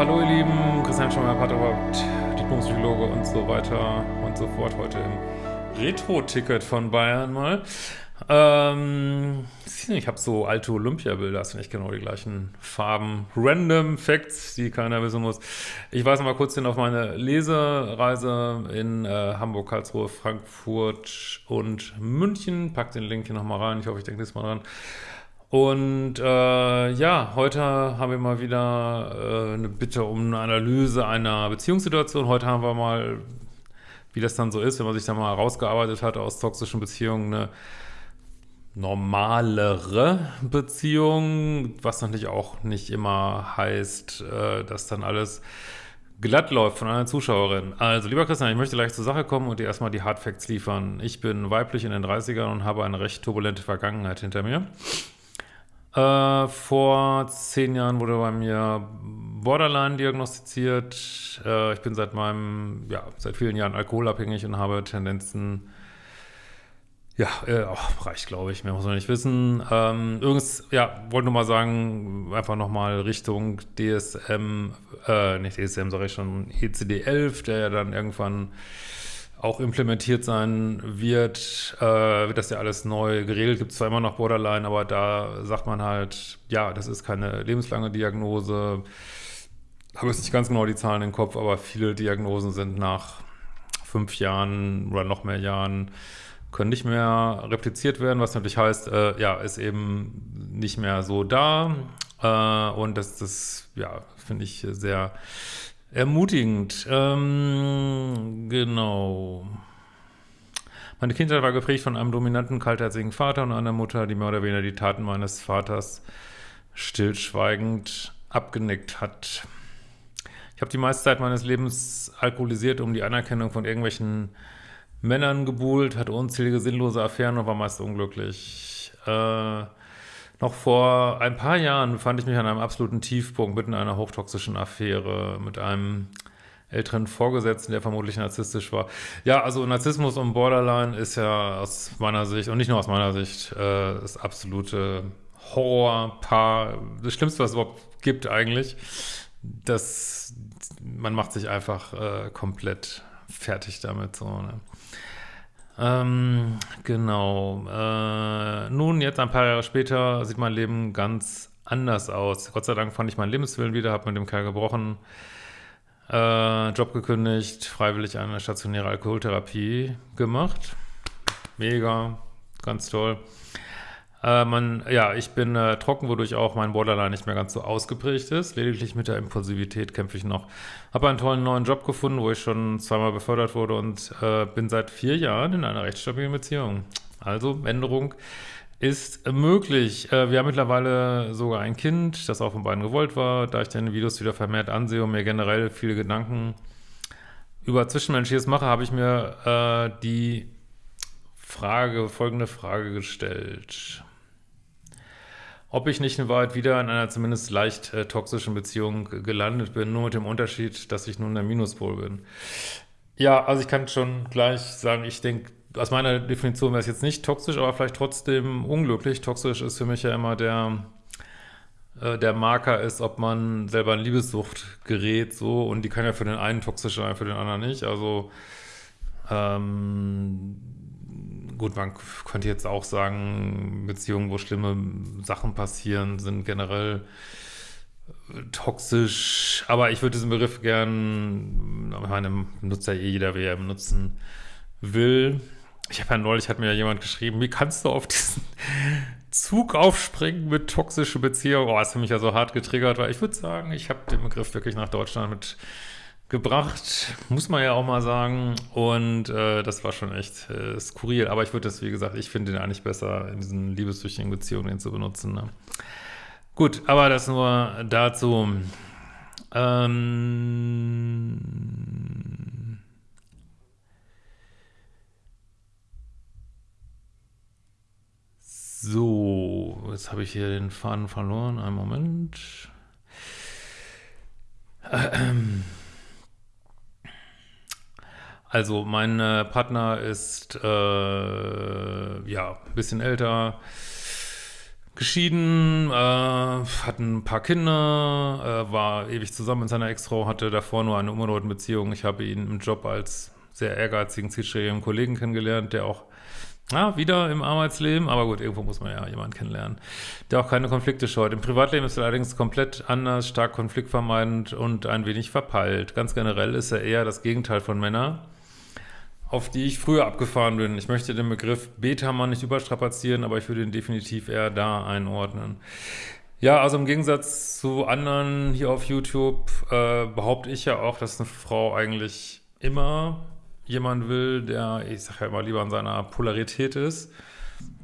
hallo ihr Lieben, Christian Schemmer, Paterhaupt, Diplompsychologe und so weiter und so fort. Heute im Retro-Ticket von Bayern mal. Ähm, ich habe so alte Olympia-Bilder, das sind nicht genau die gleichen Farben. Random Facts, die keiner wissen muss. Ich weise mal kurz hin auf meine Lesereise in äh, Hamburg, Karlsruhe, Frankfurt und München. Pack den Link hier nochmal rein. Ich hoffe, ich denke das mal dran. Und äh, ja, heute haben wir mal wieder äh, eine Bitte um eine Analyse einer Beziehungssituation. Heute haben wir mal, wie das dann so ist, wenn man sich da mal rausgearbeitet hat aus toxischen Beziehungen, eine normalere Beziehung, was natürlich auch nicht immer heißt, äh, dass dann alles glatt läuft von einer Zuschauerin. Also, lieber Christian, ich möchte gleich zur Sache kommen und dir erstmal die Hardfacts liefern. Ich bin weiblich in den 30ern und habe eine recht turbulente Vergangenheit hinter mir. Äh, vor zehn Jahren wurde bei mir Borderline diagnostiziert. Äh, ich bin seit meinem, ja, seit vielen Jahren alkoholabhängig und habe Tendenzen, ja, äh, oh, reicht, glaube ich, mehr muss man nicht wissen. Ähm, übrigens, ja, wollte nur mal sagen, einfach nochmal Richtung DSM, äh, nicht DSM, sage ich schon, ECD-11, der ja dann irgendwann auch implementiert sein wird, äh, wird das ja alles neu geregelt. Gibt zwar immer noch Borderline, aber da sagt man halt, ja, das ist keine lebenslange Diagnose. Habe jetzt nicht ganz genau die Zahlen im Kopf, aber viele Diagnosen sind nach fünf Jahren oder noch mehr Jahren können nicht mehr repliziert werden, was natürlich heißt, äh, ja, ist eben nicht mehr so da. Äh, und das, das ja, finde ich sehr Ermutigend. Ähm, genau. Meine Kindheit war geprägt von einem dominanten, kaltherzigen Vater und einer Mutter, die mehr oder weniger die Taten meines Vaters stillschweigend abgenickt hat. Ich habe die meiste Zeit meines Lebens alkoholisiert, um die Anerkennung von irgendwelchen Männern gebuhlt, hatte unzählige sinnlose Affären und war meist unglücklich. Äh, noch vor ein paar Jahren befand ich mich an einem absoluten Tiefpunkt mitten in einer hochtoxischen Affäre mit einem älteren Vorgesetzten, der vermutlich narzisstisch war. Ja, also Narzissmus und Borderline ist ja aus meiner Sicht, und nicht nur aus meiner Sicht, äh, das absolute Horrorpaar, das Schlimmste, was es überhaupt gibt eigentlich. Das, man macht sich einfach äh, komplett fertig damit, so, ne? Ähm, genau. Äh, nun, jetzt ein paar Jahre später sieht mein Leben ganz anders aus. Gott sei Dank fand ich meinen Lebenswillen wieder, habe mit dem Kerl gebrochen, äh, Job gekündigt, freiwillig eine stationäre Alkoholtherapie gemacht. Mega, ganz toll. Äh, man, ja, ich bin äh, trocken, wodurch auch mein Borderline nicht mehr ganz so ausgeprägt ist. Lediglich mit der Impulsivität kämpfe ich noch. Habe einen tollen neuen Job gefunden, wo ich schon zweimal befördert wurde und äh, bin seit vier Jahren in einer recht stabilen Beziehung. Also Änderung ist möglich. Äh, wir haben mittlerweile sogar ein Kind, das auch von beiden gewollt war. Da ich deine Videos wieder vermehrt ansehe und mir generell viele Gedanken über Zwischenmenschliches mache, habe ich mir äh, die Frage, folgende Frage gestellt ob ich nicht in Wahrheit wieder in einer zumindest leicht äh, toxischen Beziehung gelandet bin, nur mit dem Unterschied, dass ich nun der Minuspol bin. Ja, also ich kann schon gleich sagen, ich denke, aus meiner Definition wäre es jetzt nicht toxisch, aber vielleicht trotzdem unglücklich. Toxisch ist für mich ja immer der, äh, der Marker ist, ob man selber in Liebessucht gerät, so, und die kann ja für den einen toxisch sein, für den anderen nicht. Also, ähm, gut, man könnte jetzt auch sagen, Beziehungen, wo schlimme Sachen passieren, sind generell äh, toxisch, aber ich würde diesen Begriff gern, ich meine, nutzt ja eh jeder, wer er benutzen will. Ich habe ja neulich, hat mir ja jemand geschrieben, wie kannst du auf diesen Zug aufspringen mit toxische Beziehungen? Oh, das für mich ja so hart getriggert, weil ich würde sagen, ich habe den Begriff wirklich nach Deutschland mit gebracht, muss man ja auch mal sagen. Und äh, das war schon echt äh, skurril. Aber ich würde das, wie gesagt, ich finde den eigentlich besser, in diesen liebessüchtigen Beziehungen zu benutzen. Ne? Gut, aber das nur dazu. Ähm so, jetzt habe ich hier den Faden verloren. Einen Moment. Ähm also mein äh, Partner ist äh, ja ein bisschen älter, geschieden, äh, hat ein paar Kinder, äh, war ewig zusammen mit seiner Ex-Frau, hatte davor nur eine unbedeutende Beziehung. Ich habe ihn im Job als sehr ehrgeizigen, zielstrebigen Kollegen kennengelernt, der auch ja, wieder im Arbeitsleben, aber gut, irgendwo muss man ja jemanden kennenlernen, der auch keine Konflikte scheut. Im Privatleben ist er allerdings komplett anders, stark konfliktvermeidend und ein wenig verpeilt. Ganz generell ist er eher das Gegenteil von Männern, auf die ich früher abgefahren bin. Ich möchte den Begriff Beta-Mann nicht überstrapazieren, aber ich würde ihn definitiv eher da einordnen. Ja, also im Gegensatz zu anderen hier auf YouTube äh, behaupte ich ja auch, dass eine Frau eigentlich immer jemand will, der, ich sage ja immer lieber an seiner Polarität ist,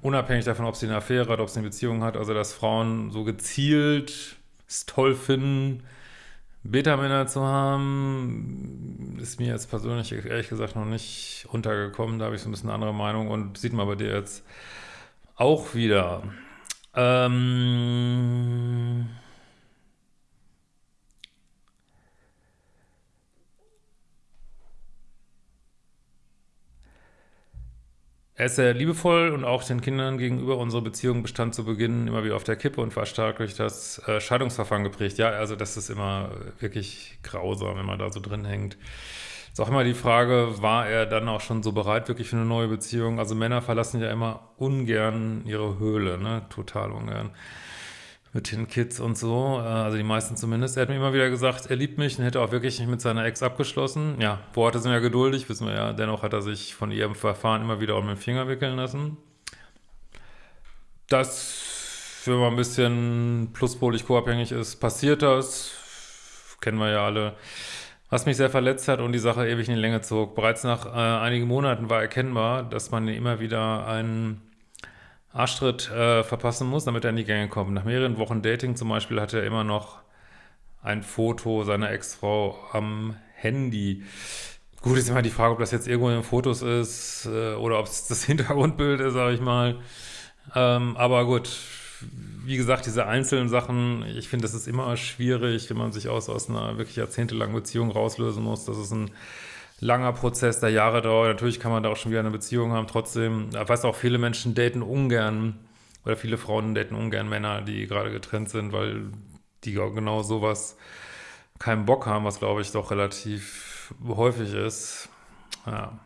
unabhängig davon, ob sie eine Affäre hat, ob sie eine Beziehung hat, also dass Frauen so gezielt es toll finden, Beta-Männer zu haben, ist mir jetzt persönlich ehrlich gesagt noch nicht untergekommen. Da habe ich so ein bisschen eine andere Meinung und sieht man bei dir jetzt auch wieder. Ähm Er ist sehr liebevoll und auch den Kindern gegenüber unsere Beziehung bestand zu Beginn immer wieder auf der Kippe und war stark durch das äh, Scheidungsverfahren geprägt. Ja, also das ist immer wirklich grausam, wenn man da so drin hängt. Ist auch immer die Frage, war er dann auch schon so bereit wirklich für eine neue Beziehung? Also Männer verlassen ja immer ungern ihre Höhle, ne? Total ungern mit den Kids und so, äh, also die meisten zumindest. Er hat mir immer wieder gesagt, er liebt mich und hätte auch wirklich nicht mit seiner Ex abgeschlossen. Ja, Worte sind ja geduldig, wissen wir ja. Dennoch hat er sich von ihrem Verfahren immer wieder um den Finger wickeln lassen. Das, wenn man ein bisschen pluspolig co-abhängig ist, passiert das. Kennen wir ja alle. Was mich sehr verletzt hat und die Sache ewig in die Länge zog. Bereits nach äh, einigen Monaten war erkennbar, dass man immer wieder einen Arschtritt äh, verpassen muss, damit er in die Gänge kommt. Nach mehreren Wochen Dating zum Beispiel hat er immer noch ein Foto seiner Ex-Frau am Handy. Gut, ist immer die Frage, ob das jetzt irgendwo in den Fotos ist äh, oder ob es das Hintergrundbild ist, sage ich mal. Ähm, aber gut, wie gesagt, diese einzelnen Sachen, ich finde, das ist immer schwierig, wenn man sich aus, aus einer wirklich jahrzehntelangen Beziehung rauslösen muss. Das ist ein langer Prozess, der Jahre dauert. Natürlich kann man da auch schon wieder eine Beziehung haben. Trotzdem, ich weiß auch, viele Menschen daten ungern oder viele Frauen daten ungern Männer, die gerade getrennt sind, weil die genau sowas keinen Bock haben, was glaube ich doch relativ häufig ist. Ja.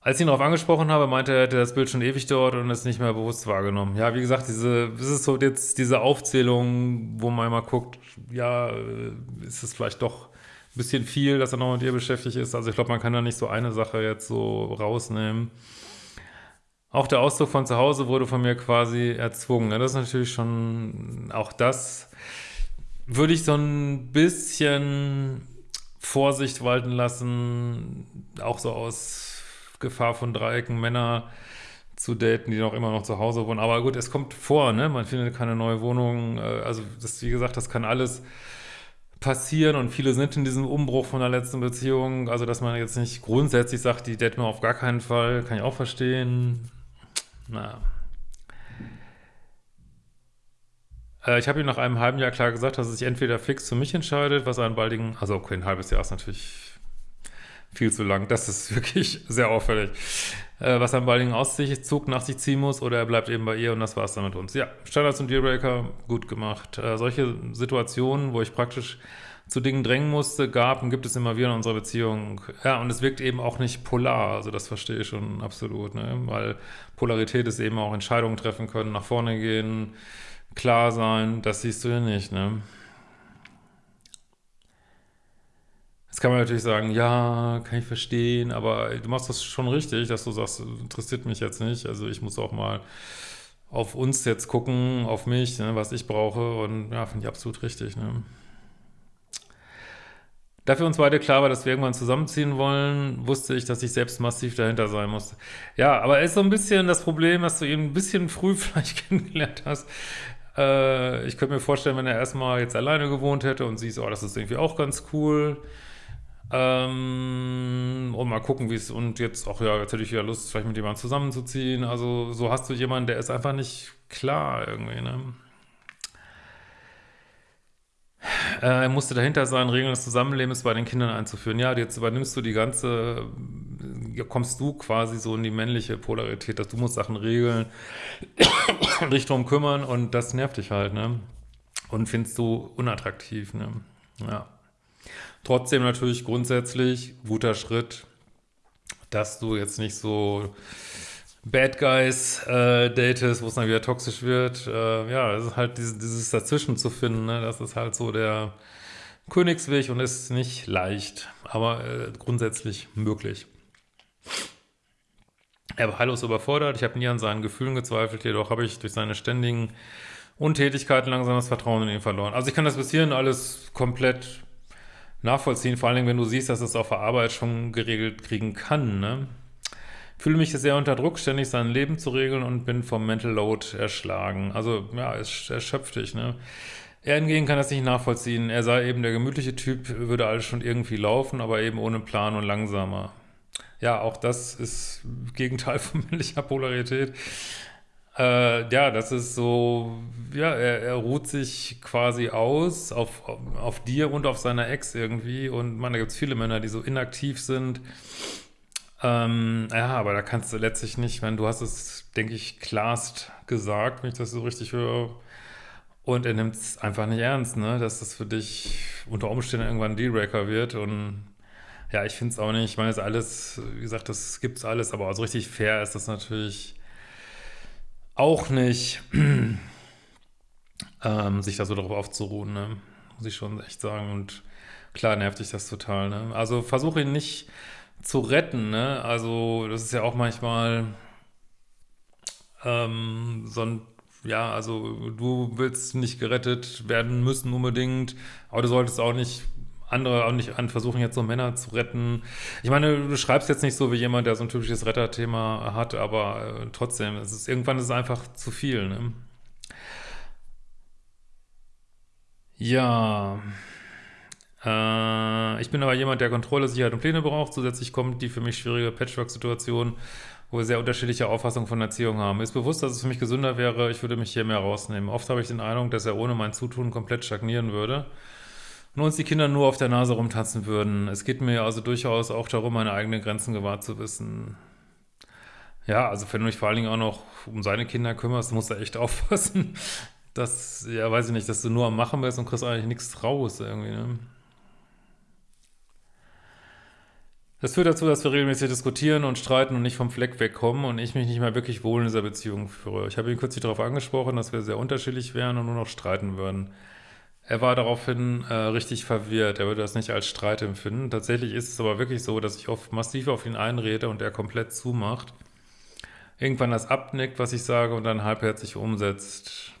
Als ich ihn darauf angesprochen habe, meinte er, er hätte das Bild schon ewig dort und es nicht mehr bewusst wahrgenommen. Ja, wie gesagt, diese, das ist so jetzt diese Aufzählung, wo man immer guckt, ja, ist es vielleicht doch bisschen viel, dass er noch mit ihr beschäftigt ist. Also ich glaube, man kann da nicht so eine Sache jetzt so rausnehmen. Auch der Auszug von zu Hause wurde von mir quasi erzwungen. Das ist natürlich schon, auch das würde ich so ein bisschen Vorsicht walten lassen, auch so aus Gefahr von Dreiecken, Männer zu daten, die noch immer noch zu Hause wohnen. Aber gut, es kommt vor, ne? Man findet keine neue Wohnung. Äh, also das, wie gesagt, das kann alles passieren und viele sind in diesem Umbruch von der letzten Beziehung, also dass man jetzt nicht grundsätzlich sagt, die daten wir auf gar keinen Fall, kann ich auch verstehen. Naja. Äh, ich habe ihm nach einem halben Jahr klar gesagt, dass er sich entweder fix für mich entscheidet, was einen baldigen, also okay, ein halbes Jahr ist natürlich viel zu lang. Das ist wirklich sehr auffällig. Äh, was am baldigen Aussichtszug nach sich ziehen muss oder er bleibt eben bei ihr und das war's dann mit uns. Ja, Standards und Dealbreaker, gut gemacht. Äh, solche Situationen, wo ich praktisch zu Dingen drängen musste, gab und gibt es immer wieder in unserer Beziehung. Ja, und es wirkt eben auch nicht polar, also das verstehe ich schon absolut, ne? weil Polarität ist eben auch Entscheidungen treffen können, nach vorne gehen, klar sein, das siehst du ja nicht, ne? Jetzt kann man natürlich sagen, ja, kann ich verstehen, aber du machst das schon richtig, dass du sagst, interessiert mich jetzt nicht. Also ich muss auch mal auf uns jetzt gucken, auf mich, ne, was ich brauche und ja, finde ich absolut richtig. Ne. Da für uns beide klar war, dass wir irgendwann zusammenziehen wollen, wusste ich, dass ich selbst massiv dahinter sein musste. Ja, aber ist so ein bisschen das Problem, dass du ihn ein bisschen früh vielleicht kennengelernt hast. Äh, ich könnte mir vorstellen, wenn er erstmal jetzt alleine gewohnt hätte und siehst, oh, das ist irgendwie auch ganz cool, ähm, und mal gucken, wie es, und jetzt auch, ja, jetzt hätte ich wieder Lust, vielleicht mit jemandem zusammenzuziehen. Also, so hast du jemanden, der ist einfach nicht klar irgendwie, ne? Äh, er musste dahinter sein, Regeln des Zusammenlebens bei den Kindern einzuführen. Ja, jetzt übernimmst du die ganze, kommst du quasi so in die männliche Polarität, dass du musst Sachen regeln, dich drum kümmern und das nervt dich halt, ne? Und findest du unattraktiv, ne? Ja. Trotzdem natürlich grundsätzlich guter Schritt, dass du jetzt nicht so Bad Guys äh, datest, wo es dann wieder toxisch wird. Äh, ja, es ist halt dieses, dieses Dazwischen zu finden, ne? das ist halt so der Königsweg und ist nicht leicht, aber äh, grundsätzlich möglich. Er war heillos überfordert, ich habe nie an seinen Gefühlen gezweifelt, jedoch habe ich durch seine ständigen Untätigkeiten langsam das Vertrauen in ihn verloren. Also ich kann das bis hierhin alles komplett nachvollziehen, vor allen Dingen, wenn du siehst, dass es auf der Arbeit schon geregelt kriegen kann, ne? Fühle mich sehr unter Druck, ständig sein Leben zu regeln und bin vom Mental Load erschlagen. Also, ja, es erschöpft dich, ne? Er hingegen kann das nicht nachvollziehen. Er sei eben der gemütliche Typ, würde alles schon irgendwie laufen, aber eben ohne Plan und langsamer. Ja, auch das ist Gegenteil von männlicher Polarität. Äh, ja, das ist so, ja, er, er ruht sich quasi aus auf, auf dir und auf seiner Ex irgendwie. Und man, da gibt es viele Männer, die so inaktiv sind. Ähm, ja, aber da kannst du letztlich nicht, wenn du hast es, denke ich, klarst gesagt, wenn ich das so richtig höre. Und er nimmt es einfach nicht ernst, ne? Dass das für dich unter Umständen irgendwann ein Dealbreaker wird. Und ja, ich finde es auch nicht, ich meine, es alles, wie gesagt, das gibt's alles, aber so richtig fair ist das natürlich auch nicht, ähm, sich da so darauf aufzuruhen, ne? muss ich schon echt sagen. Und klar nervt dich das total. Ne? Also versuche ihn nicht zu retten. Ne? Also das ist ja auch manchmal ähm, so ein ja, also du willst nicht gerettet werden müssen unbedingt, aber du solltest auch nicht andere auch nicht an versuchen, jetzt so Männer zu retten. Ich meine, du schreibst jetzt nicht so wie jemand, der so ein typisches Retterthema hat, aber äh, trotzdem, es ist, irgendwann ist es einfach zu viel, ne? Ja, äh, ich bin aber jemand, der Kontrolle, Sicherheit und Pläne braucht. Zusätzlich kommt die für mich schwierige Patchwork-Situation, wo wir sehr unterschiedliche Auffassungen von Erziehung haben. Ist bewusst, dass es für mich gesünder wäre, ich würde mich hier mehr rausnehmen. Oft habe ich den Eindruck, dass er ohne mein Zutun komplett stagnieren würde und uns die Kinder nur auf der Nase rumtanzen würden. Es geht mir also durchaus auch darum, meine eigenen Grenzen gewahrt zu wissen. Ja, also wenn du dich vor allen Dingen auch noch um seine Kinder kümmerst, musst du echt aufpassen, dass, ja, weiß ich nicht, dass du nur am Machen bist und kriegst eigentlich nichts raus irgendwie, ne? Das führt dazu, dass wir regelmäßig diskutieren und streiten und nicht vom Fleck wegkommen und ich mich nicht mehr wirklich wohl in dieser Beziehung führe. Ich habe ihn kürzlich darauf angesprochen, dass wir sehr unterschiedlich wären und nur noch streiten würden. Er war daraufhin äh, richtig verwirrt. Er würde das nicht als Streit empfinden. Tatsächlich ist es aber wirklich so, dass ich oft massiv auf ihn einrede und er komplett zumacht. Irgendwann das abnickt, was ich sage, und dann halbherzig umsetzt.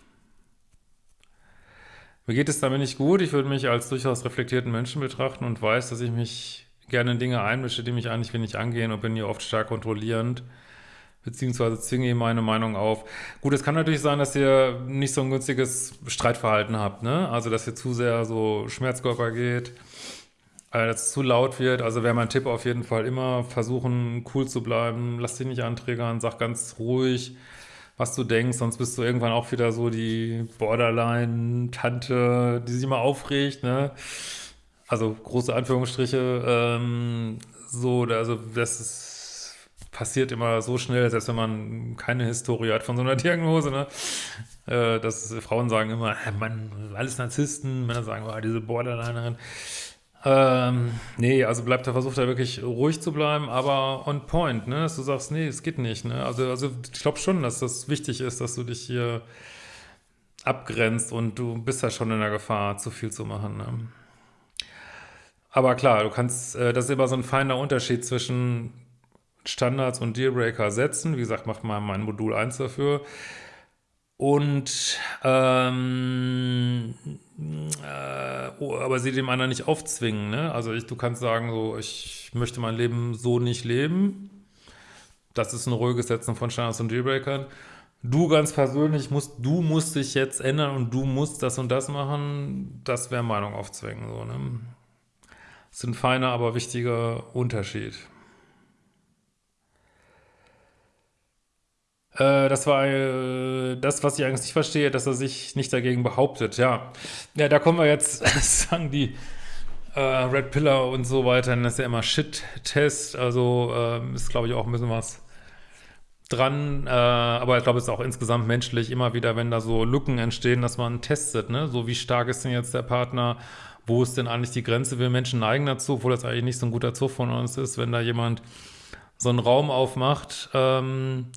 Mir geht es damit nicht gut. Ich würde mich als durchaus reflektierten Menschen betrachten und weiß, dass ich mich gerne in Dinge einmische, die mich eigentlich wenig angehen und bin hier oft stark kontrollierend beziehungsweise zwinge ihm meine Meinung auf. Gut, es kann natürlich sein, dass ihr nicht so ein günstiges Streitverhalten habt, ne? Also, dass ihr zu sehr so Schmerzkörper geht, äh, dass es zu laut wird. Also wäre mein Tipp auf jeden Fall immer versuchen, cool zu bleiben, lass dich nicht anträgern, sag ganz ruhig, was du denkst, sonst bist du irgendwann auch wieder so die Borderline-Tante, die sich immer aufregt, ne? Also große Anführungsstriche, ähm, so, also das ist passiert immer so schnell, selbst wenn man keine Historie hat von so einer Diagnose, ne? Äh, dass Frauen sagen immer, äh, Mann, alles Narzissten, Männer sagen, oh, diese Borderlinerin. Ähm, nee, also bleibt da, versucht da wirklich ruhig zu bleiben, aber on point, ne? Dass du sagst, nee, es geht nicht, ne? Also, also ich glaube schon, dass das wichtig ist, dass du dich hier abgrenzt und du bist ja schon in der Gefahr, zu viel zu machen, ne? Aber klar, du kannst, äh, das ist immer so ein feiner Unterschied zwischen Standards und Dealbreaker setzen. Wie gesagt, macht mal mein Modul 1 dafür. Und ähm, äh, oh, aber sie dem anderen nicht aufzwingen. Ne? Also ich, du kannst sagen, so ich möchte mein Leben so nicht leben. Das ist ein ruhiges Setzen von Standards und Dealbreakern. Du ganz persönlich musst, du musst dich jetzt ändern und du musst das und das machen. Das wäre Meinung aufzwingen. So, ne? Das ist ein feiner, aber wichtiger Unterschied. Das war äh, das, was ich eigentlich nicht verstehe, dass er sich nicht dagegen behauptet. Ja, ja da kommen wir jetzt, sagen die äh, Red Pillar und so weiter, das ist ja immer Shit-Test, also äh, ist, glaube ich, auch ein bisschen was dran, äh, aber ich glaube, es ist auch insgesamt menschlich immer wieder, wenn da so Lücken entstehen, dass man testet, ne, so wie stark ist denn jetzt der Partner, wo ist denn eigentlich die Grenze, wir Menschen neigen dazu, obwohl das eigentlich nicht so ein guter Zug von uns ist, wenn da jemand so einen Raum aufmacht, ähm,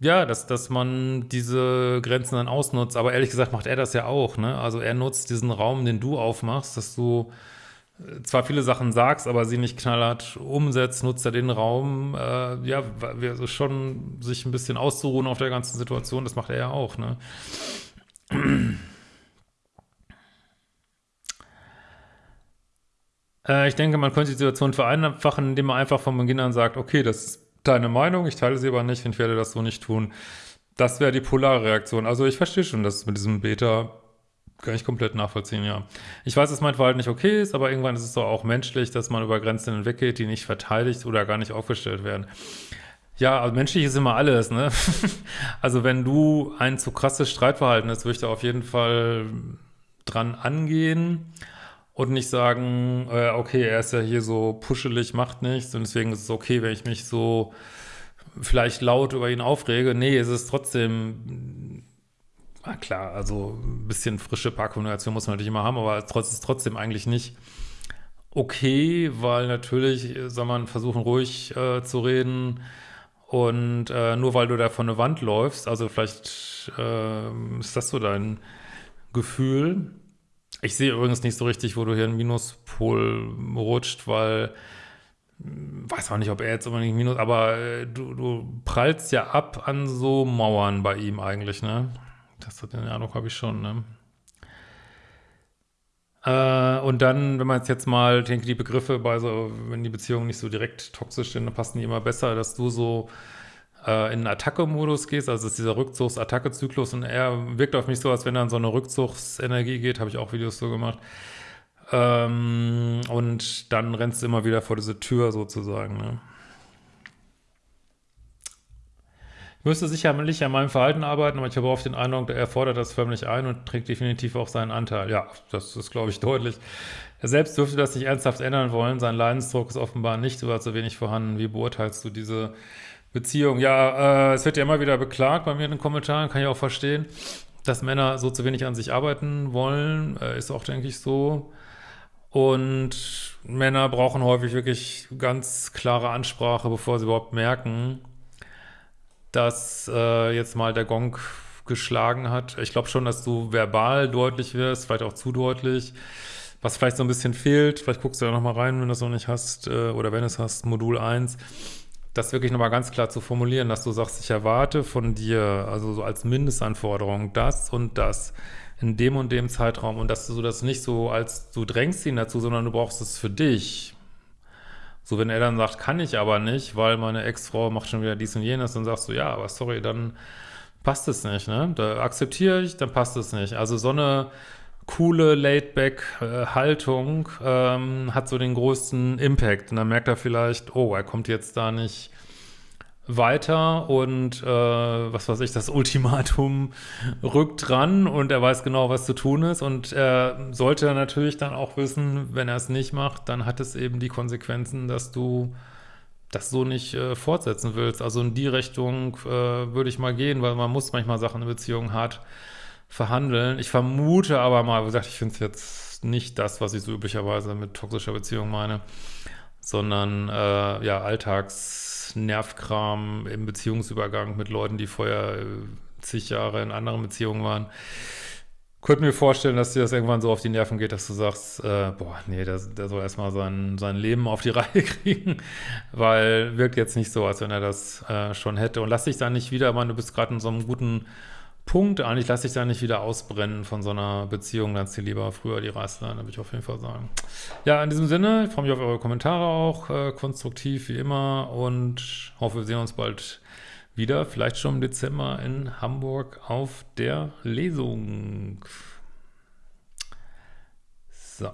ja, dass, dass man diese Grenzen dann ausnutzt, aber ehrlich gesagt macht er das ja auch, ne, also er nutzt diesen Raum, den du aufmachst, dass du zwar viele Sachen sagst, aber sie nicht knallhart umsetzt, nutzt er den Raum, äh, ja, also schon sich ein bisschen auszuruhen auf der ganzen Situation, das macht er ja auch, ne? äh, ich denke, man könnte die Situation vereinfachen, indem man einfach von Beginn an sagt, okay, das ist deine Meinung, ich teile sie aber nicht und ich werde das so nicht tun. Das wäre die polare Reaktion. Also ich verstehe schon, dass mit diesem Beta kann ich komplett nachvollziehen, ja. Ich weiß, dass mein Verhalten nicht okay ist, aber irgendwann ist es doch auch menschlich, dass man über Grenzen hinweggeht, die nicht verteidigt oder gar nicht aufgestellt werden. Ja, also menschlich ist immer alles, ne? also wenn du ein zu krasses Streitverhalten hast, würde ich da auf jeden Fall dran angehen und nicht sagen, äh, okay, er ist ja hier so puschelig, macht nichts und deswegen ist es okay, wenn ich mich so vielleicht laut über ihn aufrege. Nee, es ist trotzdem Ah, klar, also ein bisschen frische Parkkommunikation muss man natürlich immer haben, aber es ist trotzdem eigentlich nicht okay, weil natürlich soll man versuchen, ruhig äh, zu reden und äh, nur weil du da vor eine Wand läufst, also vielleicht äh, ist das so dein Gefühl. Ich sehe übrigens nicht so richtig, wo du hier einen Minuspol rutscht, weil hm, weiß auch nicht, ob er jetzt unbedingt Minus, aber äh, du, du prallst ja ab an so Mauern bei ihm eigentlich, ne? Das hat den Eindruck habe ich schon, ne? Äh, und dann, wenn man jetzt mal, denke die Begriffe bei so, wenn die Beziehungen nicht so direkt toxisch sind, dann passen die immer besser, dass du so äh, in Attacke-Modus gehst, also ist dieser Rückzugs-Attacke-Zyklus und er wirkt auf mich so, als wenn er in so eine Rückzugsenergie geht, habe ich auch Videos so gemacht. Ähm, und dann rennst du immer wieder vor diese Tür sozusagen, ne? Ich müsste sicherlich an meinem Verhalten arbeiten, aber ich habe oft den Eindruck, er fordert das förmlich ein und trägt definitiv auch seinen Anteil. Ja, das ist, glaube ich, deutlich. Er selbst dürfte das nicht ernsthaft ändern wollen. Sein Leidensdruck ist offenbar nicht oder zu wenig vorhanden. Wie beurteilst du diese Beziehung? Ja, äh, es wird ja immer wieder beklagt bei mir in den Kommentaren, kann ich auch verstehen, dass Männer so zu wenig an sich arbeiten wollen. Äh, ist auch, denke ich, so. Und Männer brauchen häufig wirklich ganz klare Ansprache, bevor sie überhaupt merken, dass äh, jetzt mal der Gong geschlagen hat. Ich glaube schon, dass du verbal deutlich wirst, vielleicht auch zu deutlich. Was vielleicht so ein bisschen fehlt, vielleicht guckst du da nochmal rein, wenn du es noch nicht hast, äh, oder wenn es hast, Modul 1, das wirklich nochmal ganz klar zu formulieren, dass du sagst, ich erwarte von dir, also so als Mindestanforderung, das und das in dem und dem Zeitraum und dass du das nicht so als, du drängst ihn dazu, sondern du brauchst es für dich. So, wenn er dann sagt, kann ich aber nicht, weil meine Ex-Frau macht schon wieder dies und jenes, dann sagst du, ja, aber sorry, dann passt es nicht, ne? Da akzeptiere ich, dann passt es nicht. Also so eine coole Laid-Back-Haltung ähm, hat so den größten Impact. Und dann merkt er vielleicht, oh, er kommt jetzt da nicht weiter und äh, was weiß ich, das Ultimatum rückt dran und er weiß genau, was zu tun ist und er sollte natürlich dann auch wissen, wenn er es nicht macht, dann hat es eben die Konsequenzen, dass du das so nicht äh, fortsetzen willst. Also in die Richtung äh, würde ich mal gehen, weil man muss manchmal Sachen in Beziehungen hart verhandeln. Ich vermute aber mal, wie gesagt, ich finde es jetzt nicht das, was ich so üblicherweise mit toxischer Beziehung meine, sondern äh, ja, Alltags Nervkram im Beziehungsübergang mit Leuten, die vorher äh, zig Jahre in anderen Beziehungen waren. Könnte mir vorstellen, dass dir das irgendwann so auf die Nerven geht, dass du sagst, äh, boah, nee, der, der soll erstmal sein, sein Leben auf die Reihe kriegen, weil wirkt jetzt nicht so, als wenn er das äh, schon hätte. Und lass dich da nicht wieder, man, du bist gerade in so einem guten Punkt, eigentlich lass dich da nicht wieder ausbrennen von so einer Beziehung, dann zieh lieber früher die Reißleine, würde ich auf jeden Fall sagen. Ja, in diesem Sinne, ich freue mich auf eure Kommentare auch, äh, konstruktiv wie immer und hoffe, wir sehen uns bald wieder, vielleicht schon im Dezember in Hamburg auf der Lesung. So.